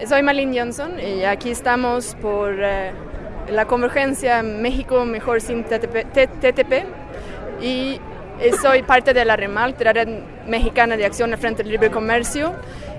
Soy Malin Johnson y aquí estamos por eh, la convergencia México Mejor sin TTP, y soy parte de la REMAL, Mexicana de Acción al Frente del Libre Comercio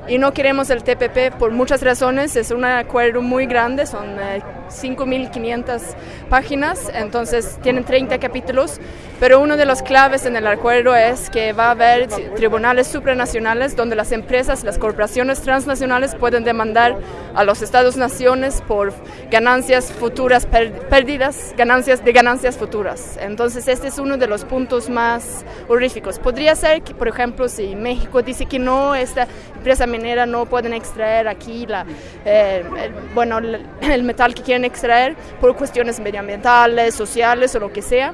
y no queremos el TPP por muchas razones. Es un acuerdo muy grande, son 5.500 eh, páginas, entonces tienen 30 capítulos, pero uno de los claves en el acuerdo es que va a haber tribunales supranacionales donde las empresas, las corporaciones transnacionales pueden demandar a los estados-naciones por ganancias futuras perdidas, ganancias de ganancias futuras. Entonces este es uno de los puntos más horríficos. Podría ser que, por ejemplo, si México dice que no, esta empresa minera no pueden extraer aquí la, eh, el, bueno, el metal que quieren extraer por cuestiones medioambientales, sociales o lo que sea.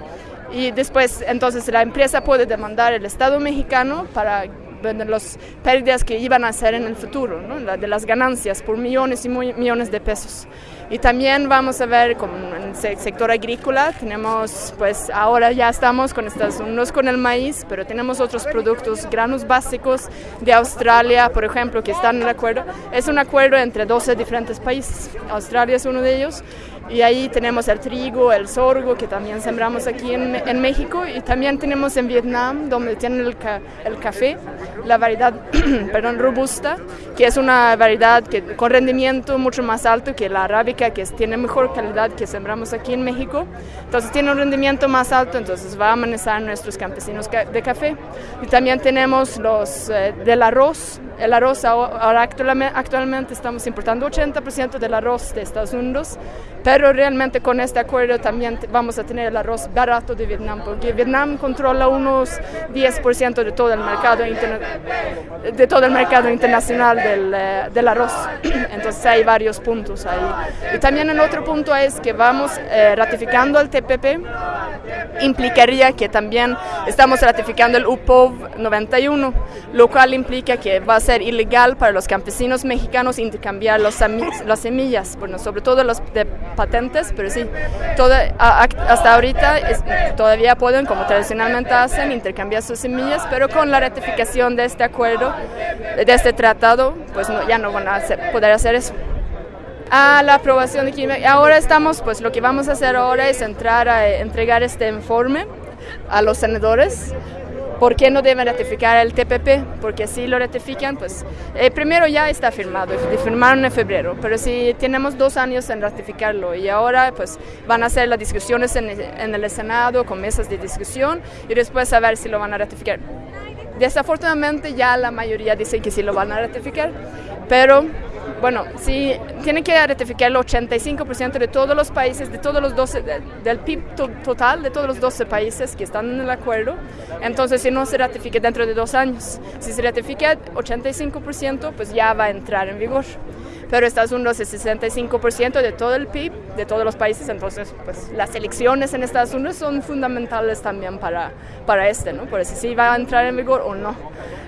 Y después, entonces, la empresa puede demandar al Estado mexicano para las pérdidas que iban a hacer en el futuro, de las ganancias por millones y millones de pesos. Y también vamos a ver con el sector agrícola, tenemos, pues ahora ya estamos con Estados Unidos con el maíz, pero tenemos otros productos, granos básicos de Australia, por ejemplo, que están en el acuerdo. Es un acuerdo entre 12 diferentes países, Australia es uno de ellos, y ahí tenemos el trigo, el sorgo, que también sembramos aquí en, en México, y también tenemos en Vietnam, donde tienen el, el café, la variedad perdón, robusta, que es una variedad que, con rendimiento mucho más alto que la arábica, que tiene mejor calidad que sembramos aquí en México. Entonces tiene un rendimiento más alto, entonces va a amenazar nuestros campesinos de café. Y también tenemos los eh, del arroz. El arroz ahora actualmente estamos importando 80% del arroz de Estados Unidos, pero realmente con este acuerdo también vamos a tener el arroz barato de Vietnam, porque Vietnam controla unos 10% de todo el mercado de todo el mercado internacional del, eh, del, arroz. Entonces hay varios puntos ahí. Y también el otro punto es que vamos eh, ratificando el TPP, implicaría que también estamos ratificando el UPOV 91, lo cual implica que va a ser ilegal para los campesinos mexicanos intercambiar los, las semillas, bueno, sobre todo los de patentes, pero sí, hasta ahorita todavía pueden, como tradicionalmente hacen, intercambiar sus semillas, pero con la ratificación de este acuerdo, de este tratado, pues ya no van a poder hacer eso. A la aprobación de química. Ahora estamos, pues lo que vamos a hacer ahora es entrar a entregar este informe a los senadores. ¿Por qué no deben ratificar el TPP? Porque si lo ratifican, pues eh, primero ya está firmado, firmaron en febrero, pero si tenemos dos años en ratificarlo y ahora pues van a hacer las discusiones en, en el Senado con mesas de discusión y después a ver si lo van a ratificar. Desafortunadamente ya la mayoría dice que sí lo van a ratificar, pero bueno, sí, tienen que ratificar el 85% de todos los países, de todos los 12, del PIB total de todos los 12 países que están en el acuerdo. Entonces, si no se ratifica dentro de dos años, si se ratifica 85%, pues ya va a entrar en vigor pero Estados Unidos es 65% de todo el PIB de todos los países, entonces pues las elecciones en Estados Unidos son fundamentales también para, para este, ¿no? Por eso si va a entrar en vigor o no.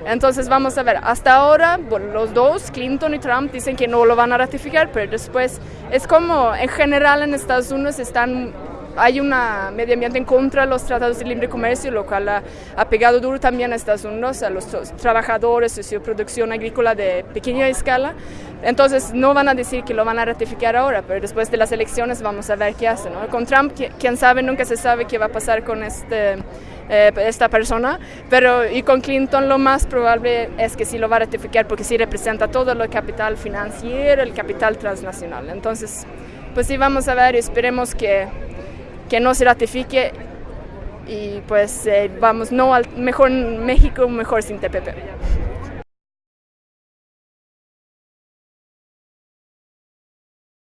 Entonces vamos a ver, hasta ahora los dos, Clinton y Trump, dicen que no lo van a ratificar, pero después es como en general en Estados Unidos están hay un medio ambiente en contra de los tratados de libre comercio, lo cual ha, pegado duro también a Estados Unidos, a los trabajadores de su producción agrícola de pequeña escala. Entonces no van a decir que lo van a ratificar ahora, pero después de las elecciones vamos a ver qué hacen. Con Trump, quién sabe, nunca se sabe qué va a pasar con este, eh, esta persona, pero y con Clinton lo más probable es que sí lo va a ratificar porque sí representa todo el capital financiero, el capital transnacional. Entonces, pues sí vamos a ver y esperemos que que no se ratifique y pues eh, vamos, no al mejor México, mejor sin TPP.